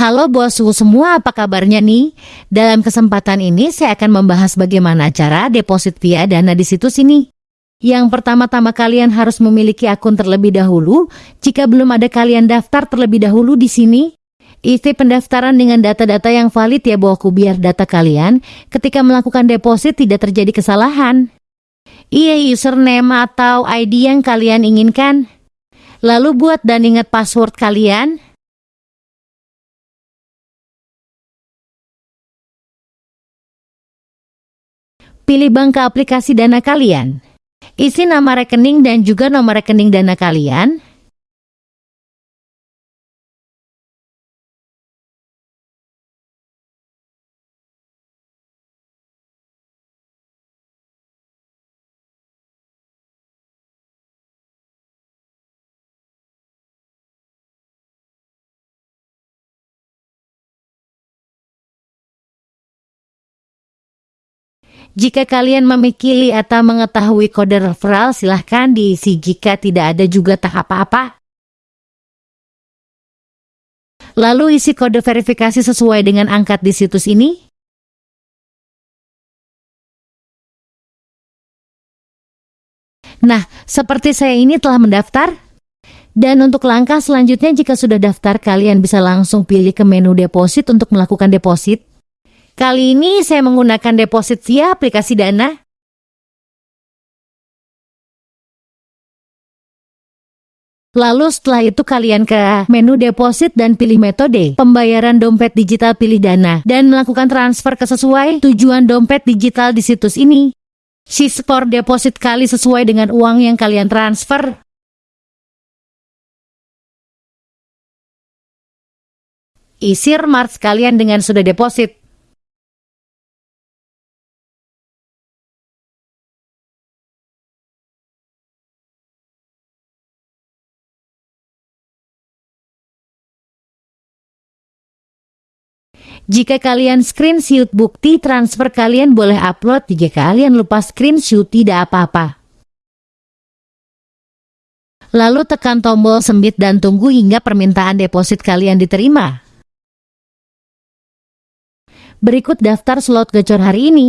Halo bosku semua, apa kabarnya nih? Dalam kesempatan ini saya akan membahas bagaimana cara deposit via dana di situs ini. Yang pertama-tama kalian harus memiliki akun terlebih dahulu. Jika belum ada kalian daftar terlebih dahulu di sini. Isi pendaftaran dengan data-data yang valid ya bosku biar data kalian ketika melakukan deposit tidak terjadi kesalahan. Iya username atau ID yang kalian inginkan. Lalu buat dan ingat password kalian. Pilih bank ke aplikasi dana kalian. Isi nama rekening dan juga nomor rekening dana kalian. Jika kalian memiliki atau mengetahui kode referral, silahkan diisi jika tidak ada juga tak apa-apa. Lalu isi kode verifikasi sesuai dengan angkat di situs ini. Nah, seperti saya ini telah mendaftar. Dan untuk langkah selanjutnya jika sudah daftar, kalian bisa langsung pilih ke menu deposit untuk melakukan deposit. Kali ini saya menggunakan deposit via aplikasi Dana. Lalu setelah itu kalian ke menu deposit dan pilih metode pembayaran dompet digital pilih Dana dan melakukan transfer ke sesuai tujuan dompet digital di situs ini. Sispor deposit kali sesuai dengan uang yang kalian transfer. Isi remarks kalian dengan sudah deposit. Jika kalian screenshot bukti transfer kalian boleh upload, jika kalian lupa screenshot tidak apa-apa. Lalu tekan tombol sembit dan tunggu hingga permintaan deposit kalian diterima. Berikut daftar slot gacor hari ini.